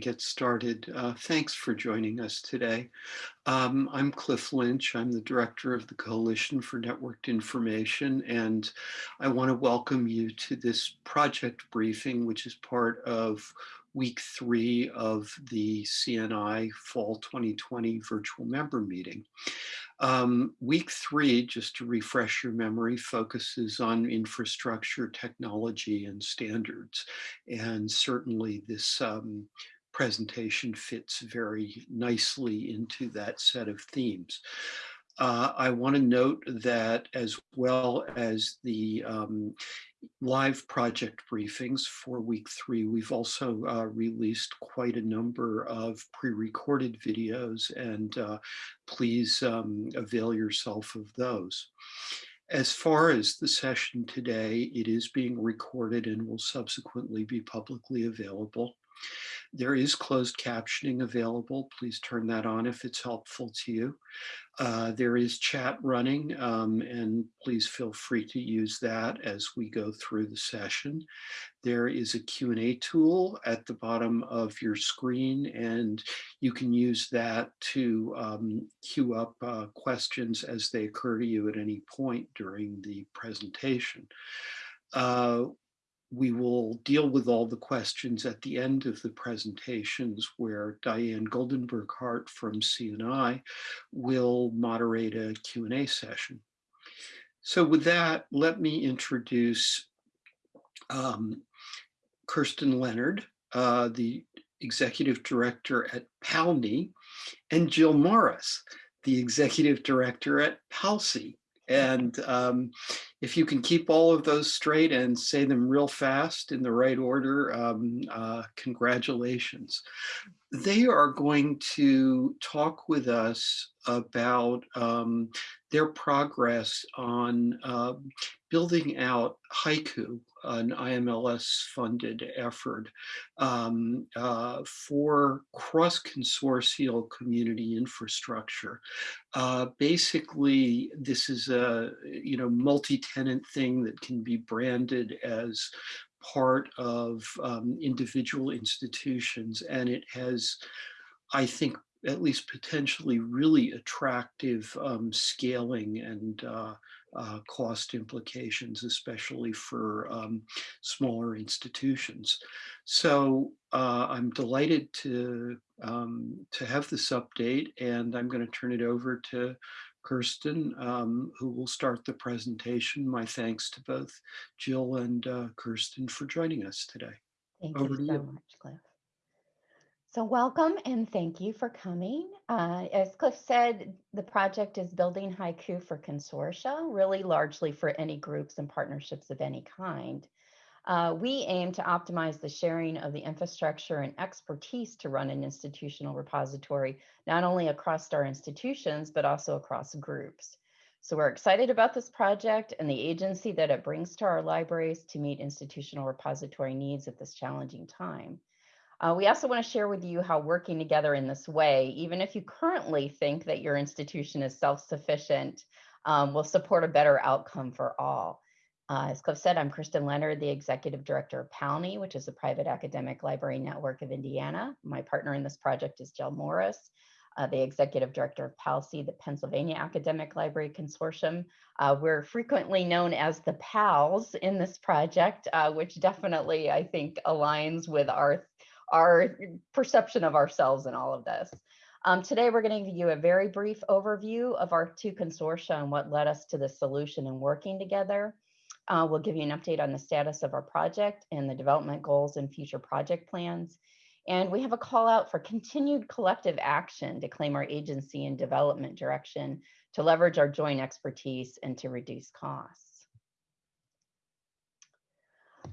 get started. Uh, thanks for joining us today. Um, I'm Cliff Lynch. I'm the director of the Coalition for Networked Information, and I want to welcome you to this project briefing, which is part of week three of the CNI Fall 2020 virtual member meeting. Um, week three, just to refresh your memory, focuses on infrastructure, technology, and standards. And certainly this um, presentation fits very nicely into that set of themes. Uh, I want to note that as well as the um, live project briefings for week three, we've also uh, released quite a number of pre-recorded videos and uh, please um, avail yourself of those. As far as the session today, it is being recorded and will subsequently be publicly available. There is closed captioning available. Please turn that on if it's helpful to you. Uh, there is chat running um, and please feel free to use that as we go through the session. There is a Q&A tool at the bottom of your screen and you can use that to um, queue up uh, questions as they occur to you at any point during the presentation. Uh, we will deal with all the questions at the end of the presentations where Diane Goldenberg-Hart from CNI will moderate a Q&A session. So with that, let me introduce um, Kirsten Leonard, uh, the executive director at PALNI, and Jill Morris, the executive director at PALCI. And um, if you can keep all of those straight and say them real fast in the right order, um, uh, congratulations. They are going to talk with us about um, their progress on uh, building out Hyku, an IMLS funded effort um, uh, for cross-consortial community infrastructure. Uh, basically, this is a you know multi-tenant thing that can be branded as part of um, individual institutions and it has, I think, at least potentially really attractive um, scaling and uh, uh, cost implications, especially for um, smaller institutions. So uh, I'm delighted to, um, to have this update and I'm going to turn it over to Kirsten, um, who will start the presentation. My thanks to both Jill and uh, Kirsten for joining us today. Thank over you so you. much, Cliff. So welcome and thank you for coming. Uh, as Cliff said, the project is building Hyku for consortia, really largely for any groups and partnerships of any kind. Uh, we aim to optimize the sharing of the infrastructure and expertise to run an institutional repository, not only across our institutions, but also across groups. So we're excited about this project and the agency that it brings to our libraries to meet institutional repository needs at this challenging time. Uh, we also want to share with you how working together in this way, even if you currently think that your institution is self-sufficient, um, will support a better outcome for all. Uh, as Cliff said, I'm Kirsten Leonard, the Executive Director of PALNI, which is a private academic library network of Indiana. My partner in this project is Jill Morris, uh, the Executive Director of PALCI, the Pennsylvania Academic Library Consortium. Uh, we're frequently known as the PALs in this project, uh, which definitely, I think, aligns with our our perception of ourselves in all of this. Um, today, we're going to give you a very brief overview of our two consortia and what led us to the solution and working together. Uh, we'll give you an update on the status of our project and the development goals and future project plans. And we have a call out for continued collective action to claim our agency and development direction to leverage our joint expertise and to reduce costs.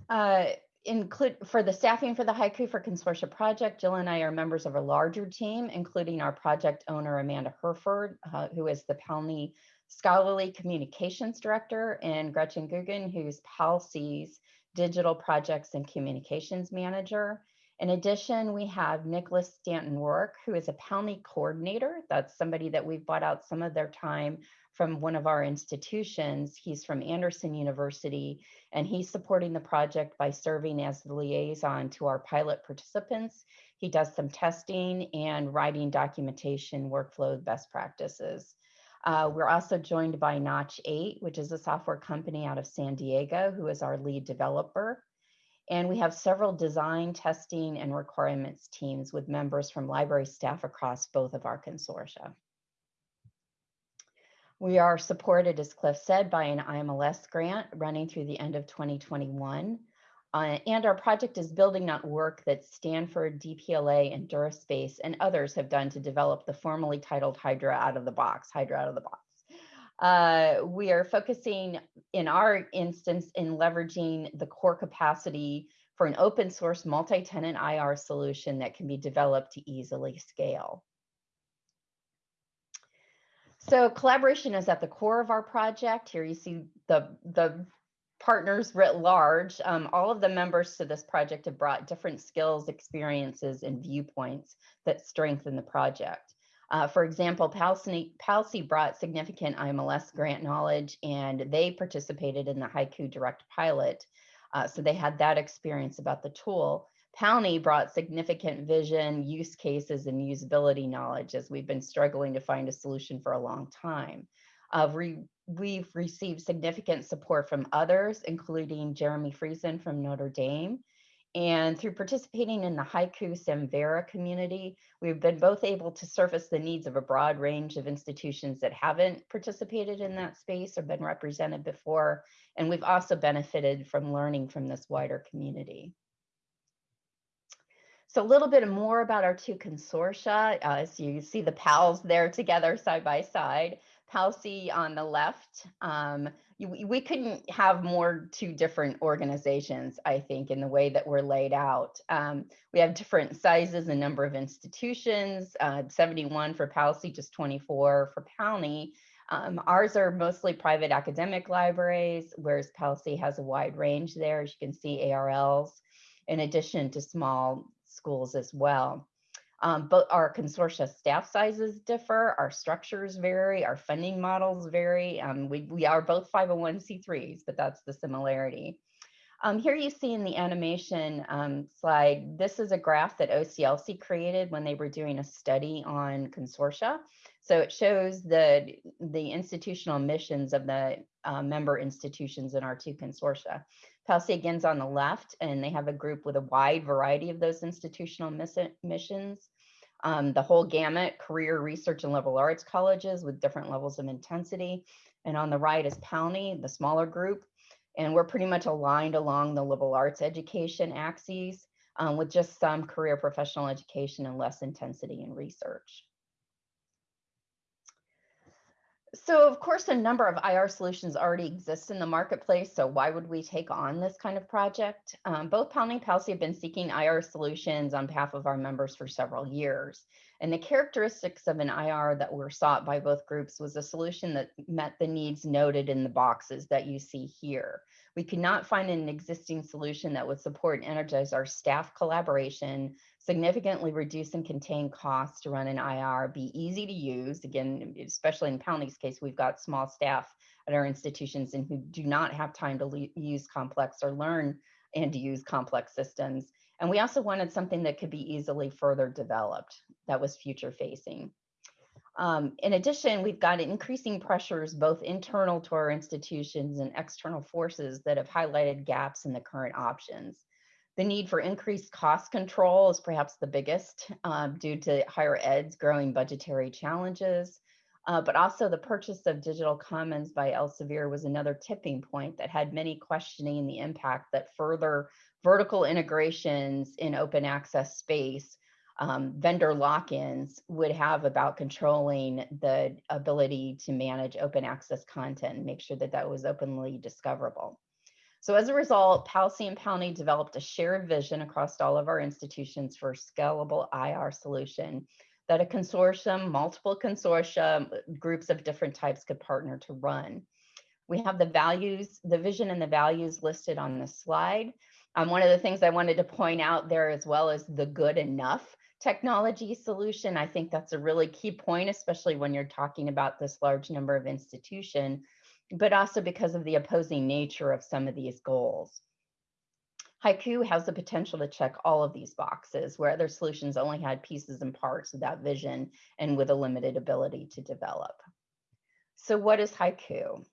Uh, include for the staffing for the Hyku for Consortia project, Jill and I are members of a larger team, including our project owner, Amanda Hurford, uh, who is the PALNI Scholarly Communications Director, and Gretchen Guggen, who's PALCI's Digital Projects and Communications Manager. In addition, we have Nicholas Stanton Work, who is a PALNI coordinator. That's somebody that we've bought out some of their time from one of our institutions. He's from Anderson University, and he's supporting the project by serving as the liaison to our pilot participants. He does some testing and writing documentation workflow best practices. Uh, we're also joined by Notch 8, which is a software company out of San Diego, who is our lead developer. And we have several design, testing, and requirements teams with members from library staff across both of our consortia. We are supported, as Cliff said, by an IMLS grant running through the end of 2021. Uh, and our project is building on work that Stanford, DPLA, and DuraSpace and others have done to develop the formally titled Hydra out of the box, Hydra out of the box. Uh, we are focusing in our instance in leveraging the core capacity for an open source multi-tenant IR solution that can be developed to easily scale. So collaboration is at the core of our project. Here you see the, the partners writ large. Um, all of the members to this project have brought different skills, experiences, and viewpoints that strengthen the project. Uh, for example, PALCI brought significant IMLS grant knowledge and they participated in the Hyku Direct pilot. Uh, so they had that experience about the tool. PALNI brought significant vision, use cases, and usability knowledge as we've been struggling to find a solution for a long time. Uh, we, we've received significant support from others, including Jeremy Friesen from Notre Dame, and through participating in the Hyku Samvera community, we've been both able to surface the needs of a broad range of institutions that haven't participated in that space or been represented before. And we've also benefited from learning from this wider community. So a little bit more about our two consortia. Uh, as you see the PALs there together side by side. PALCI on the left, um, we couldn't have more two different organizations, I think, in the way that we're laid out. Um, we have different sizes and number of institutions, uh, 71 for PALCI, just 24 for PALNI. Um, ours are mostly private academic libraries, whereas PALCI has a wide range there, as you can see, ARLs, in addition to small schools as well. Um, but our consortia staff sizes differ, our structures vary, our funding models vary. Um, we, we are both 501c3s, but that's the similarity. Um, here you see in the animation um, slide, this is a graph that OCLC created when they were doing a study on consortia. So it shows the, the institutional missions of the uh, member institutions in our two consortia. PALCI again's on the left, and they have a group with a wide variety of those institutional missions. Um, the whole gamut, career research and liberal arts colleges with different levels of intensity. And on the right is PALNI, the smaller group. And we're pretty much aligned along the liberal arts education axes um, with just some career professional education and less intensity in research. So of course, a number of IR solutions already exist in the marketplace. So why would we take on this kind of project? Um, both PALNI and PALCI have been seeking IR solutions on behalf of our members for several years. And the characteristics of an IR that were sought by both groups was a solution that met the needs noted in the boxes that you see here. We could not find an existing solution that would support and energize our staff collaboration, significantly reduce and contain costs to run an IR, be easy to use. Again, especially in PALNI's case, we've got small staff at our institutions and who do not have time to use complex or learn and to use complex systems. And we also wanted something that could be easily further developed that was future facing. Um, in addition, we've got increasing pressures, both internal to our institutions and external forces that have highlighted gaps in the current options. The need for increased cost control is perhaps the biggest uh, due to higher ed's growing budgetary challenges. Uh, but also the purchase of digital commons by Elsevier was another tipping point that had many questioning the impact that further vertical integrations in open access space, um, vendor lock-ins would have about controlling the ability to manage open access content and make sure that that was openly discoverable. So as a result, PALCI and PALNI developed a shared vision across all of our institutions for a scalable IR solution that a consortium, multiple consortia, groups of different types could partner to run. We have the values, the vision and the values listed on the slide. Um, one of the things I wanted to point out there as well is the good enough technology solution. I think that's a really key point, especially when you're talking about this large number of institution but also because of the opposing nature of some of these goals. Hyku has the potential to check all of these boxes where other solutions only had pieces and parts of that vision and with a limited ability to develop. So what is Hyku?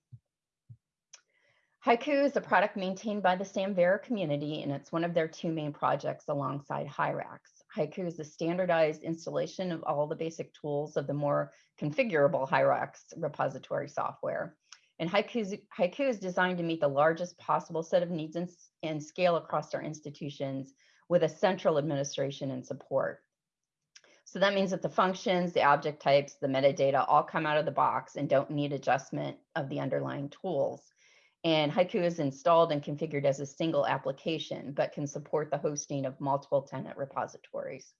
Hyku is a product maintained by the Samvera community, and it's one of their two main projects alongside Hyrax. Hyku is a standardized installation of all the basic tools of the more configurable Hyrax repository software. And Hyku, is designed to meet the largest possible set of needs and, and scale across our institutions with a central administration and support. So that means that the functions, the object types, the metadata all come out of the box and don't need adjustment of the underlying tools. And Hyku is installed and configured as a single application, but can support the hosting of multiple tenant repositories.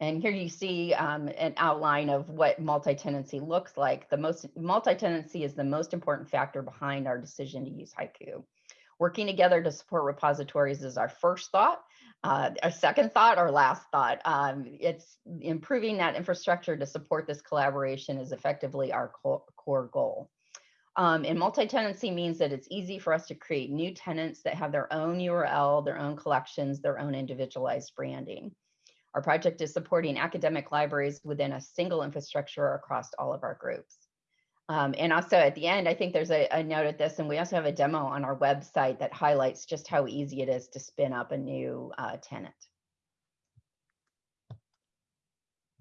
And here you see um, an outline of what multi-tenancy looks like. The most multi-tenancy is the most important factor behind our decision to use Hyku. Working together to support repositories is our first thought. Uh, our second thought or last thought, um, it's improving that infrastructure to support this collaboration is effectively our core, core goal. Um, and multi-tenancy means that it's easy for us to create new tenants that have their own URL, their own collections, their own individualized branding. Our project is supporting academic libraries within a single infrastructure across all of our groups. Um, and also at the end, I think there's a, a, note at this, and we also have a demo on our website that highlights just how easy it is to spin up a new uh, tenant.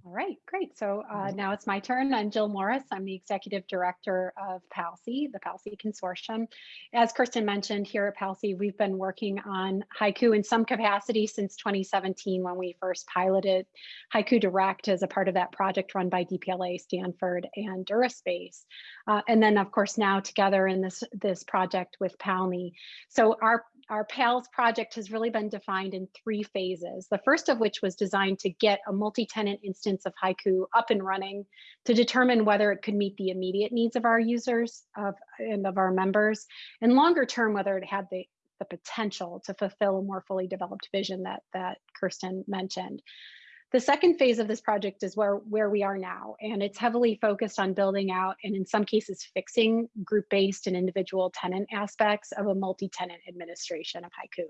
All right, great. So uh, now it's my turn. I'm Jill Morris. I'm the Executive Director of PALCI, the PALCI Consortium. As Kirsten mentioned, here at PALCI, we've been working on Hyku in some capacity since 2017 when we first piloted Hyku Direct as a part of that project run by DPLA, Stanford, and DuraSpace. Uh, and then, of course, now together in this, this project with PALNI. So our our PALS project has really been defined in three phases. The first of which was designed to get a multi-tenant instance of Hyku up and running to determine whether it could meet the immediate needs of our users of, and of our members, and longer term, whether it had the, the potential to fulfill a more fully developed vision that, that Kirsten mentioned. The second phase of this project is where, where we are now, and it's heavily focused on building out and in some cases fixing group-based and individual tenant aspects of a multi-tenant administration of Hyku.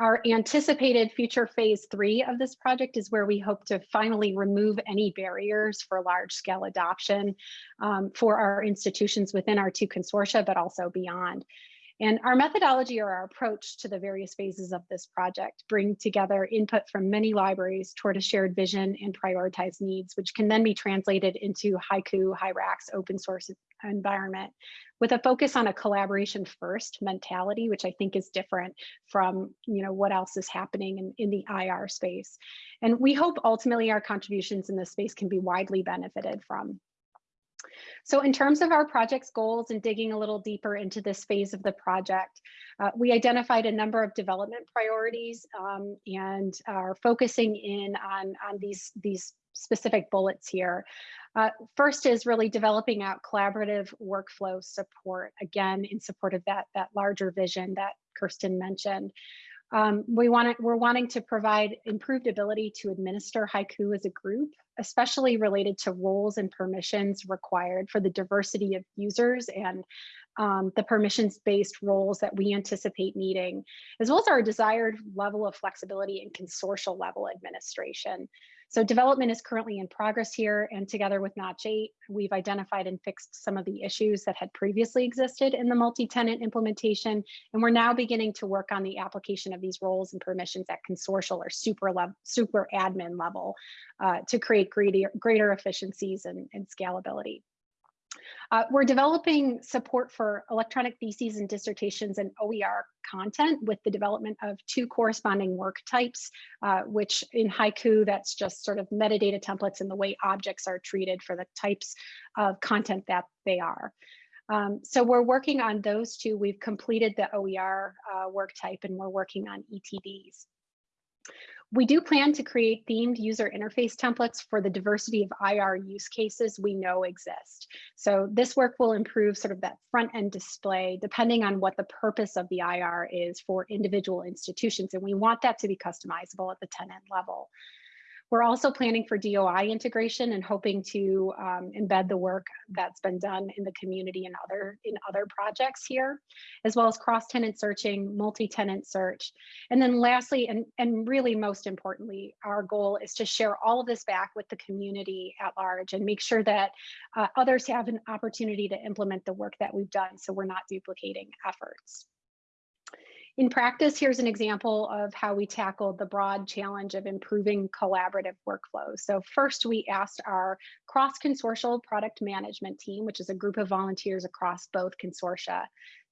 Our anticipated future phase three of this project is where we hope to finally remove any barriers for large scale adoption um, for our institutions within our two consortia, but also beyond. And our methodology or our approach to the various phases of this project bring together input from many libraries toward a shared vision and prioritized needs, which can then be translated into Hyku, Hyrax, open source environment with a focus on a collaboration first mentality, which I think is different from you know what else is happening in, in the IR space. And we hope ultimately our contributions in this space can be widely benefited from. So in terms of our project's goals and digging a little deeper into this phase of the project, uh, we identified a number of development priorities um, and are focusing in on, on these, these specific bullets here. Uh, first is really developing out collaborative workflow support, again, in support of that, that larger vision that Kirsten mentioned. Um, we want to, we're wanting to provide improved ability to administer Hyku as a group, especially related to roles and permissions required for the diversity of users and um, the permissions-based roles that we anticipate needing, as well as our desired level of flexibility and consortial level administration. So development is currently in progress here and together with Notch 8, we've identified and fixed some of the issues that had previously existed in the multi-tenant implementation. And we're now beginning to work on the application of these roles and permissions at consortial or super, super admin level uh, to create greater, greater efficiencies and, and scalability. Uh, we're developing support for electronic theses and dissertations and OER content with the development of two corresponding work types, uh, which in Hyku, that's just sort of metadata templates and the way objects are treated for the types of content that they are. Um, so we're working on those two. We've completed the OER uh, work type and we're working on ETDs. We do plan to create themed user interface templates for the diversity of IR use cases we know exist. So this work will improve sort of that front end display depending on what the purpose of the IR is for individual institutions. And we want that to be customizable at the tenant level. We're also planning for DOI integration and hoping to um, embed the work that's been done in the community and other in other projects here, as well as cross-tenant searching, multi-tenant search. And then lastly, and, and really most importantly, our goal is to share all of this back with the community at large and make sure that uh, others have an opportunity to implement the work that we've done so we're not duplicating efforts. In practice, here's an example of how we tackled the broad challenge of improving collaborative workflows. So first we asked our cross-consortial product management team, which is a group of volunteers across both consortia,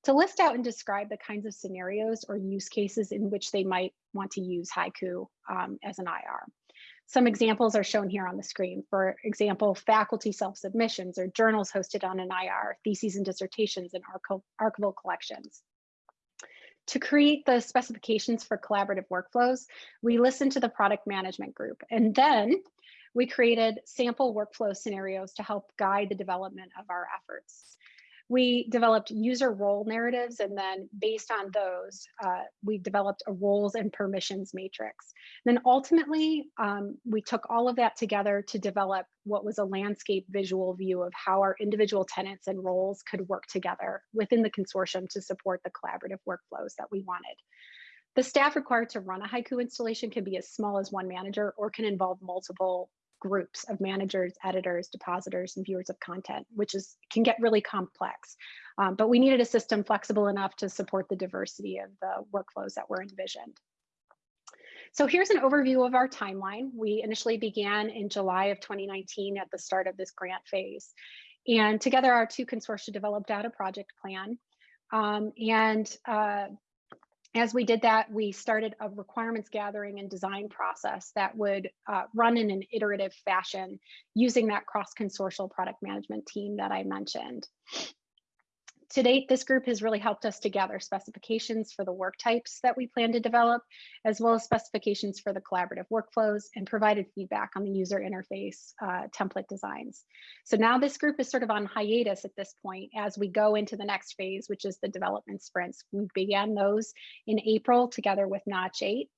to list out and describe the kinds of scenarios or use cases in which they might want to use Hyku um, as an IR. Some examples are shown here on the screen. For example, faculty self-submissions or journals hosted on an IR, theses and dissertations and archival collections. To create the specifications for collaborative workflows, we listened to the product management group and then we created sample workflow scenarios to help guide the development of our efforts we developed user role narratives and then based on those uh, we developed a roles and permissions matrix. Then ultimately um, we took all of that together to develop what was a landscape visual view of how our individual tenants and roles could work together within the consortium to support the collaborative workflows that we wanted. The staff required to run a Hyku installation can be as small as one manager or can involve multiple groups of managers, editors, depositors, and viewers of content, which is can get really complex. Um, but we needed a system flexible enough to support the diversity of the workflows that were envisioned. So here's an overview of our timeline. We initially began in July of 2019 at the start of this grant phase. And together our two consortia developed out a project plan. Um, and uh, as we did that, we started a requirements gathering and design process that would uh, run in an iterative fashion using that cross-consortial product management team that I mentioned. To date, this group has really helped us to gather specifications for the work types that we plan to develop, as well as specifications for the collaborative workflows and provided feedback on the user interface uh, template designs. So now this group is sort of on hiatus at this point as we go into the next phase, which is the development sprints. We began those in April together with Notch 8.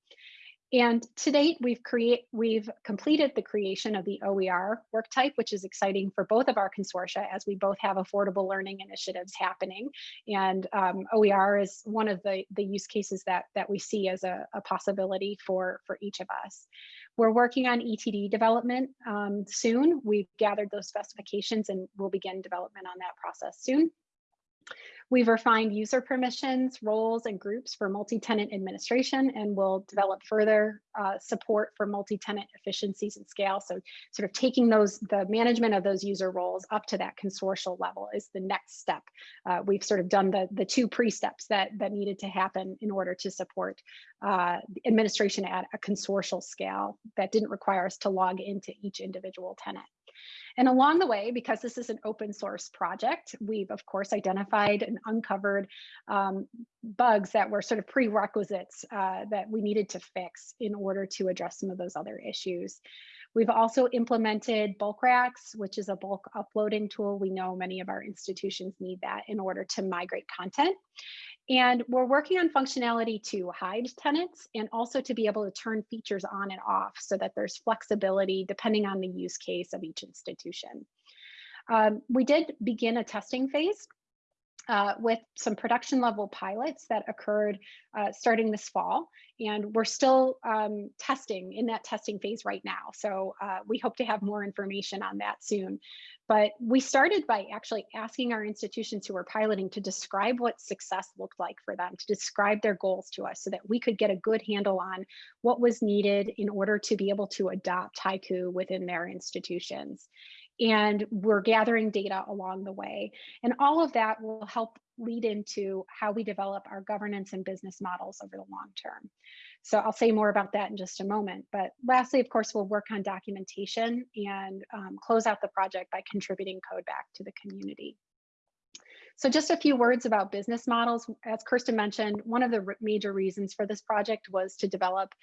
And to date, we've create we've completed the creation of the OER work type, which is exciting for both of our consortia as we both have affordable learning initiatives happening. And um, OER is one of the, the use cases that, that we see as a, a possibility for, for each of us. We're working on ETD development um, soon. We've gathered those specifications and we'll begin development on that process soon. We've refined user permissions, roles, and groups for multi-tenant administration, and we'll develop further uh, support for multi-tenant efficiencies and scale. So sort of taking those, the management of those user roles up to that consortial level is the next step. Uh, we've sort of done the, the two pre-steps that, that needed to happen in order to support uh, administration at a consortial scale that didn't require us to log into each individual tenant. And along the way, because this is an open source project, we've of course identified and uncovered um, bugs that were sort of prerequisites uh, that we needed to fix in order to address some of those other issues. We've also implemented Bulkrax, which is a bulk uploading tool. We know many of our institutions need that in order to migrate content. And we're working on functionality to hide tenants and also to be able to turn features on and off so that there's flexibility depending on the use case of each institution. Um, we did begin a testing phase uh, with some production level pilots that occurred uh, starting this fall. And we're still um, testing in that testing phase right now. So uh, we hope to have more information on that soon. But we started by actually asking our institutions who were piloting to describe what success looked like for them, to describe their goals to us so that we could get a good handle on what was needed in order to be able to adopt Hyku within their institutions and we're gathering data along the way. And all of that will help lead into how we develop our governance and business models over the long term. So I'll say more about that in just a moment. But lastly, of course, we'll work on documentation and um, close out the project by contributing code back to the community. So just a few words about business models. As Kirsten mentioned, one of the major reasons for this project was to develop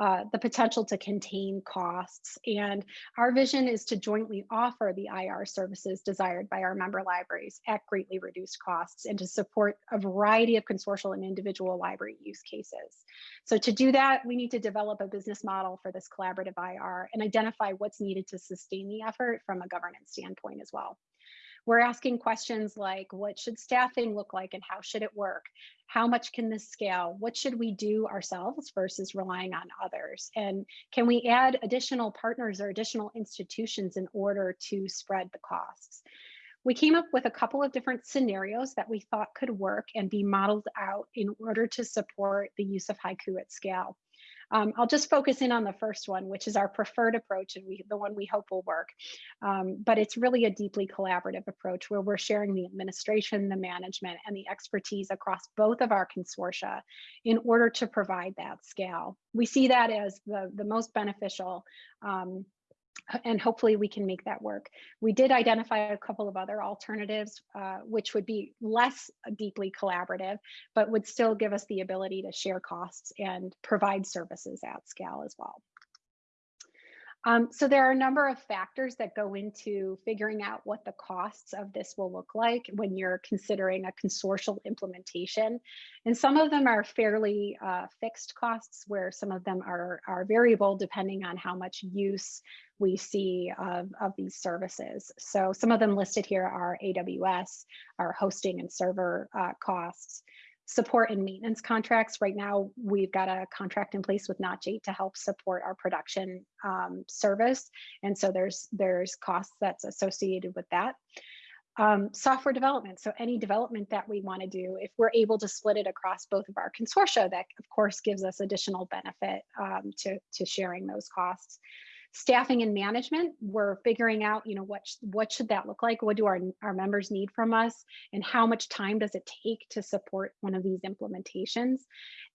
uh, the potential to contain costs. And our vision is to jointly offer the IR services desired by our member libraries at greatly reduced costs and to support a variety of consortial and individual library use cases. So to do that, we need to develop a business model for this collaborative IR and identify what's needed to sustain the effort from a governance standpoint as well. We're asking questions like what should staffing look like and how should it work? How much can this scale? What should we do ourselves versus relying on others? And can we add additional partners or additional institutions in order to spread the costs? We came up with a couple of different scenarios that we thought could work and be modeled out in order to support the use of Hyku at scale. Um, I'll just focus in on the first one, which is our preferred approach and we, the one we hope will work. Um, but it's really a deeply collaborative approach where we're sharing the administration, the management, and the expertise across both of our consortia in order to provide that scale. We see that as the, the most beneficial um, and hopefully we can make that work. We did identify a couple of other alternatives, uh, which would be less deeply collaborative, but would still give us the ability to share costs and provide services at scale as well. Um, so there are a number of factors that go into figuring out what the costs of this will look like when you're considering a consortial implementation. And some of them are fairly uh, fixed costs where some of them are, are variable depending on how much use we see of, of these services. So some of them listed here are AWS, our hosting and server uh, costs support and maintenance contracts. Right now, we've got a contract in place with Notch8 to help support our production um, service. And so there's, there's costs that's associated with that. Um, software development. So any development that we want to do, if we're able to split it across both of our consortia, that of course gives us additional benefit um, to, to sharing those costs staffing and management we're figuring out you know what what should that look like? What do our, our members need from us? And how much time does it take to support one of these implementations?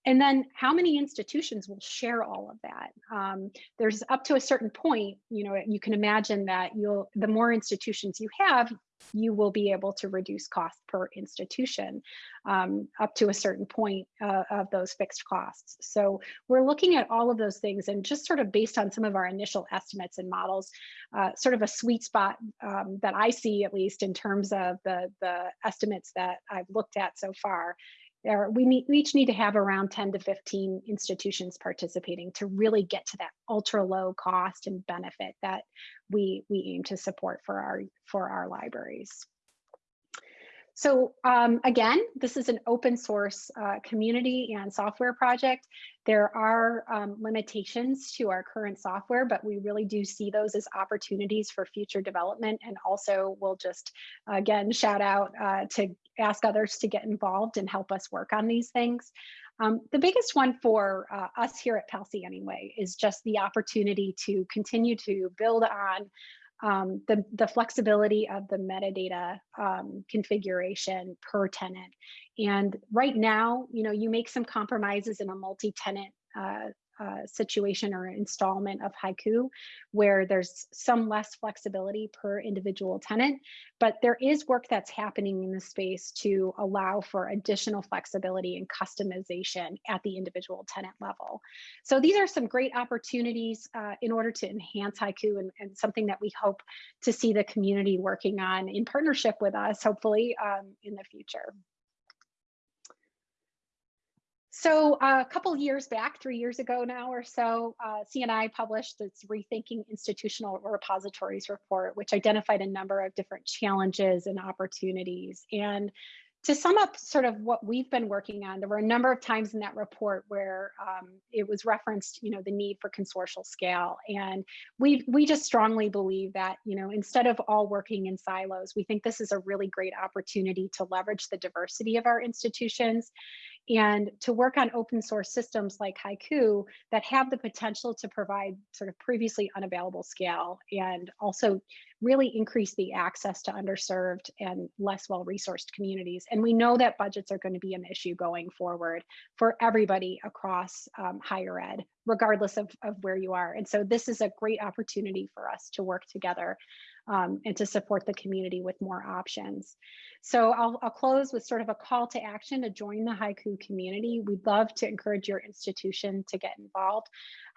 And then how many institutions will share all of that? Um, there's up to a certain point you know you can imagine that you'll the more institutions you have you will be able to reduce cost per institution um, up to a certain point uh, of those fixed costs. So we're looking at all of those things and just sort of based on some of our initial estimates and models, uh, sort of a sweet spot um, that I see at least in terms of the, the estimates that I've looked at so far there we, need, we each need to have around 10 to 15 institutions participating to really get to that ultra low cost and benefit that we we aim to support for our for our libraries. So um, again, this is an open source uh, community and software project. There are um, limitations to our current software, but we really do see those as opportunities for future development. And also we'll just, again, shout out uh, to ask others to get involved and help us work on these things. Um, the biggest one for uh, us here at PALCI anyway is just the opportunity to continue to build on um, the, the flexibility of the metadata um, configuration per tenant. And right now, you know, you make some compromises in a multi-tenant uh, uh, situation or installment of Hyku where there's some less flexibility per individual tenant but there is work that's happening in the space to allow for additional flexibility and customization at the individual tenant level. So these are some great opportunities uh, in order to enhance Hyku and, and, something that we hope to see the community working on in partnership with us hopefully um, in the future so uh, a couple years back, three years ago now or so, uh, CNI published its Rethinking Institutional Repositories report, which identified a number of different challenges and opportunities. And to sum up sort of what we've been working on, there were a number of times in that report where um, it was referenced, you know, the need for consortial scale. And we, we just strongly believe that, you know, instead of all working in silos, we think this is a really great opportunity to leverage the diversity of our institutions and to work on open source systems like Hyku that have the potential to provide sort of previously unavailable scale and also really increase the access to underserved and less well-resourced communities. And we know that budgets are going to be an issue going forward for everybody across um, higher ed, regardless of, of where you are. And so this is a great opportunity for us to work together um, and to support the community with more options. So I'll, I'll close with sort of a call to action to join the Hyku community. We'd love to encourage your institution to get involved.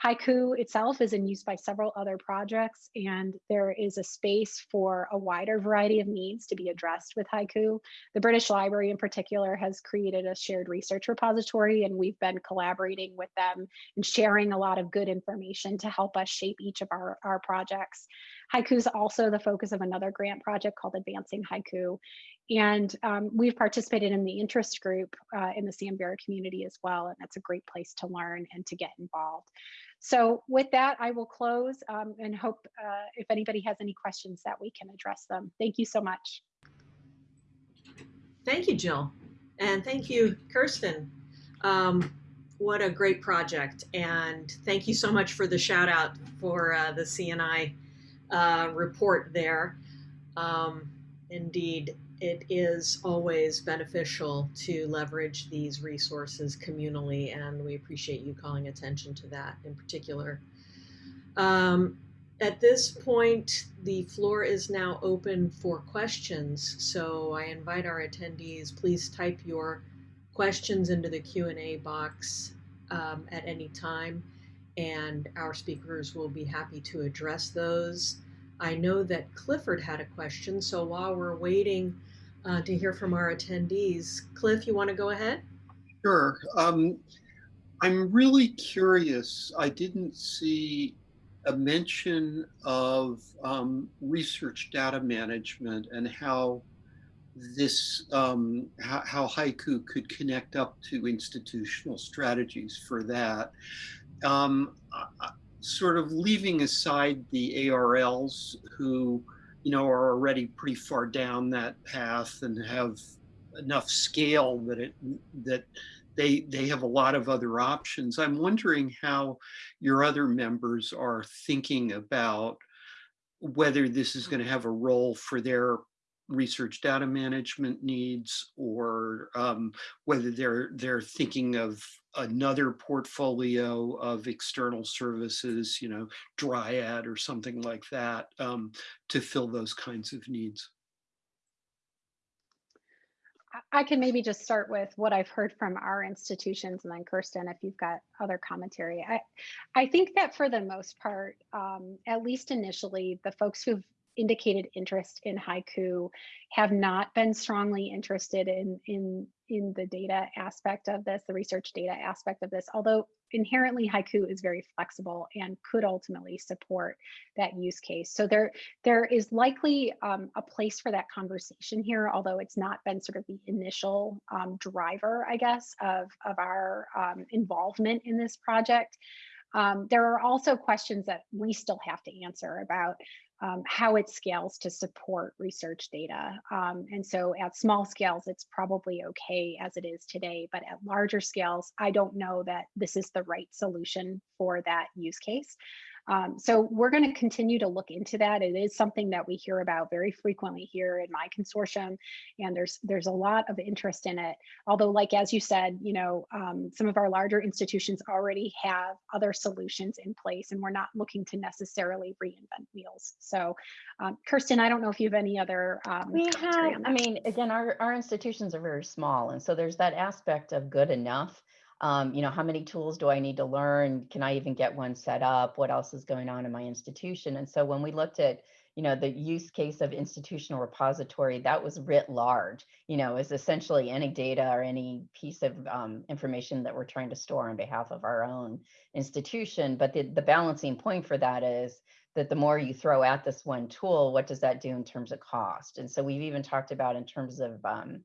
Hyku itself is in use by several other projects, and there is a space for a wider variety of needs to be addressed with Hyku. The British Library in particular has created a shared research repository, and we've been collaborating with them and sharing a lot of good information to help us shape each of our, our projects. Hyku is also the focus of another grant project called Advancing Hyku. And um, we've participated in the interest group uh, in the Samvera community as well. And that's a great place to learn and to get involved. So with that, I will close um, and hope uh, if anybody has any questions that we can address them. Thank you so much. Thank you, Jill. And thank you, Kirsten. Um, what a great project. And thank you so much for the shout out for uh, the CNI uh, report there. Um, indeed, it is always beneficial to leverage these resources communally, and we appreciate you calling attention to that in particular. Um, at this point, the floor is now open for questions. So I invite our attendees, please type your questions into the Q&A box um, at any time, and our speakers will be happy to address those. I know that Clifford had a question, so while we're waiting uh, to hear from our attendees, Cliff, you want to go ahead? Sure. Um, I'm really curious. I didn't see a mention of um, research data management and how this um, how, Hyku could connect up to institutional strategies for that. Um, sort of leaving aside the ARLs who, you know, are already pretty far down that path and have enough scale that it that they they have a lot of other options. I'm wondering how your other members are thinking about whether this is going to have a role for their research data management needs or um, whether they're they're thinking of another portfolio of external services, you know, Dryad or something like that um, to fill those kinds of needs. I can maybe just start with what I've heard from our institutions and then Kirsten, if you've got other commentary. I, I think that for the most part, um, at least initially, the folks who've indicated interest in Hyku have not been strongly interested in in in the data aspect of this the research data aspect of this although inherently Hyku is very flexible and could ultimately support that use case. So there there is likely um, a place for that conversation here although it's not been sort of the initial um, driver i guess of of our um, involvement in this project. Um, there are also questions that we still have to answer about um, how it scales to support research data. Um, and so at small scales, it's probably okay as it is today, but at larger scales, I don't know that this is the right solution for that use case. Um, so we're going to continue to look into that. It is something that we hear about very frequently here in my consortium, and there's there's a lot of interest in it. Although, like as you said, you know, um, some of our larger institutions already have other solutions in place, and we're not looking to necessarily reinvent wheels. So, um, Kirsten, I don't know if you have any other. Um, we have. I mean, again, our our institutions are very small, and so there's that aspect of good enough um, you know, how many tools do I need to learn? Can I even get one set up? What else is going on in my institution? And so when we looked at, you know, the use case of institutional repository, that was writ large, you know, is essentially any data or any piece of um, information that we're trying to store on behalf of our own institution. But the, the balancing point for that is that the more you throw at this one tool, what does that do in terms of cost? And so we've even talked about in terms of um,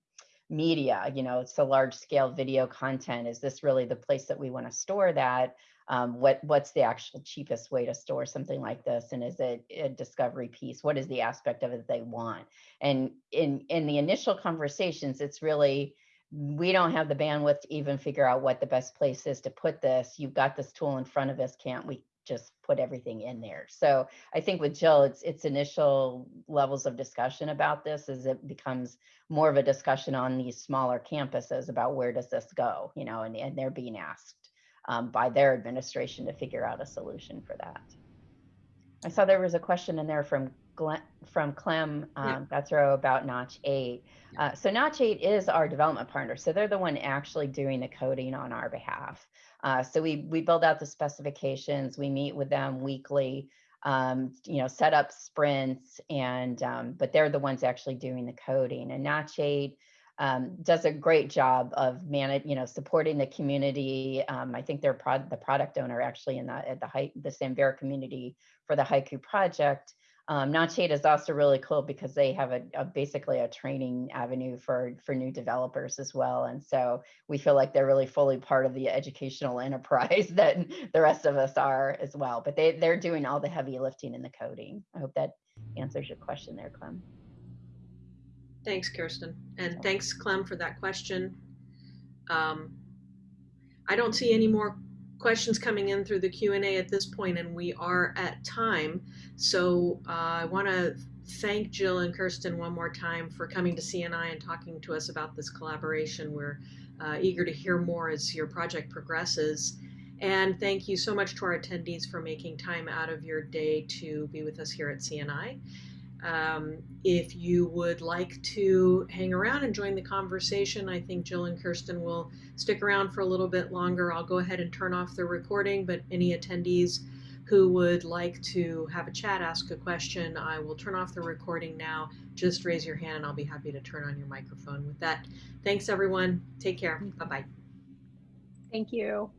media, you know, it's a large scale video content. Is this really the place that we want to store that? Um, what what's the actual cheapest way to store something like this? And is it a discovery piece? What is the aspect of it they want? And in in the initial conversations, it's really we don't have the bandwidth to even figure out what the best place is to put this. You've got this tool in front of us. Can't we just put everything in there. So I think with Jill, it's it's initial levels of discussion about this as it becomes more of a discussion on these smaller campuses about where does this go, you know, and, and they're being asked um, by their administration to figure out a solution for that. I saw there was a question in there from Glenn, from Clem Yeah. um, Gatzrow about Notch 8. Uh, so Notch 8 is our development partner. So they're the one actually doing the coding on our behalf. Uh, so we we build out the specifications. We meet with them weekly. Um, you know, set up sprints, and um, but they're the ones actually doing the coding. And Notch 8 um, does a great job of manage, you know, supporting the community. Um, I think they're prod, the product owner actually in the at the the Samvera community for the Hyku project. Um, Notch 8 is also really cool because they have a, a basically a training avenue for for new developers as well, and so we feel like they're really fully part of the educational enterprise that the rest of us are as well. But they they're doing all the heavy lifting in the coding. I hope that answers your question there, Clem. Thanks, Kirsten. And thanks, Clem, for that question. Um, I don't see any more questions coming in through the Q&A at this point, and we are at time. So uh, I want to thank Jill and Kirsten one more time for coming to CNI and talking to us about this collaboration. We're uh, eager to hear more as your project progresses. And thank you so much to our attendees for making time out of your day to be with us here at CNI. Um, if you would like to hang around and join the conversation, I think Jill and Kirsten will stick around for a little bit longer. I'll go ahead and turn off the recording, but any attendees who would like to have a chat, ask a question, I will turn off the recording now. Just raise your hand and I'll be happy to turn on your microphone. With that, thanks everyone. Take care. Bye bye. Thank you.